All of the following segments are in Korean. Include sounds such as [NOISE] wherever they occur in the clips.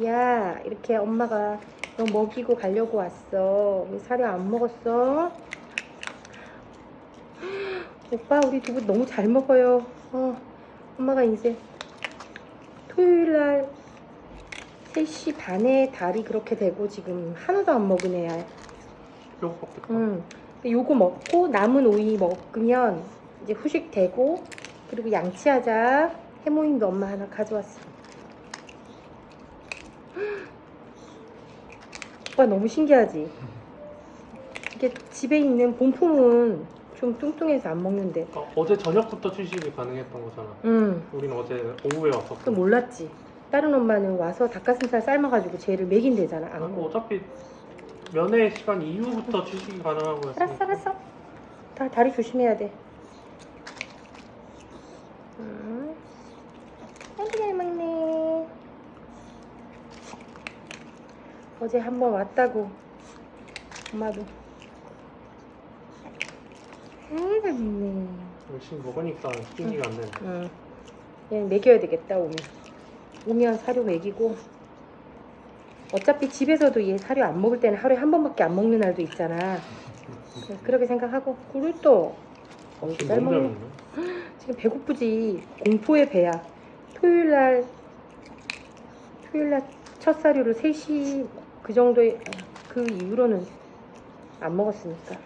야 이렇게 엄마가 너 먹이고 가려고 왔어 왜 사료 안 먹었어? [GASPS] 오빠 우리 두부 너무 잘 먹어요 어, 엄마가 이제 토요일날 3시 반에 달이 그렇게 되고 지금 하나도 안 먹은 애야 음. 근데 요거 먹고 남은 오이 먹으면 이제 후식 되고 그리고 양치하자 해모임도 엄마 하나 가져왔어. 오빠 너무 신기하지? 이게 집에 있는 본품은 좀 뚱뚱해서 안 먹는데 그러니까 어제 저녁부터 취식이 가능했던 거잖아. 음, 우리는 어제 오후에 왔었고. 또 몰랐지. 다른 엄마는 와서 닭가슴살 삶아가지고 쟤를 먹인대잖아. 안 아. 어차피 면회 시간 이후부터 취식이 가능하고 알았어 했으니까. 알았어 다 다리 조심해야 돼 음. 아이고 잘 먹네 어제 한 번 왔다고. 엄마도. 아이고 잘 먹네 열심히 먹으니까 취식이 안 되네. 응. 얘는 먹여야 되겠다 오면. 오면 사료 먹이고. 어차피 집에서도 얘 사료 안 먹을 때는 하루에 한 번밖에 안 먹는 날도 있잖아. 그렇게 생각하고. 꿀을 또 어이 지금 잘 먹네. 지금 배고프지. 공포의 배야. 토요일날 토요일날 첫 사료를 3시 그 정도에 그 이후로는 안 먹었으니까.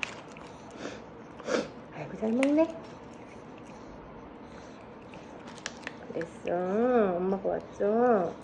아이고 잘 먹네. 그랬어. 엄마가 왔죠